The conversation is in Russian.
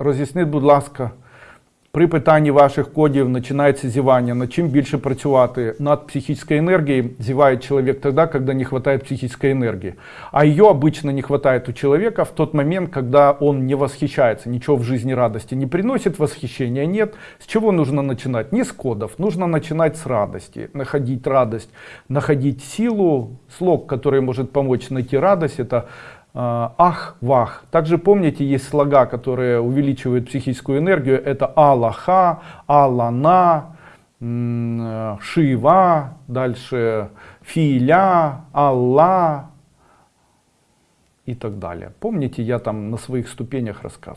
Роз'ясніть, будь ласка, при питанні ваших кодів починається зівання. Над чим більше працювати? Над психической энергией зевает человек тогда, когда не хватает психической энергии. А ее обычно не хватает у человека в тот момент, когда он не восхищается, ничего в жизни радости не приносит, восхищения нет. С чего нужно начинать? Не с кодов, нужно начинать с радости, находить радость, находить силу. Слог, который может помочь найти радость, это а, ах, вах. Также помните, есть слога, которые увеличивают психическую энергию. Это Аллаха, Аллана, м, э, Шива, дальше Филя, Алла и так далее. Помните, я там на своих ступенях рассказывал.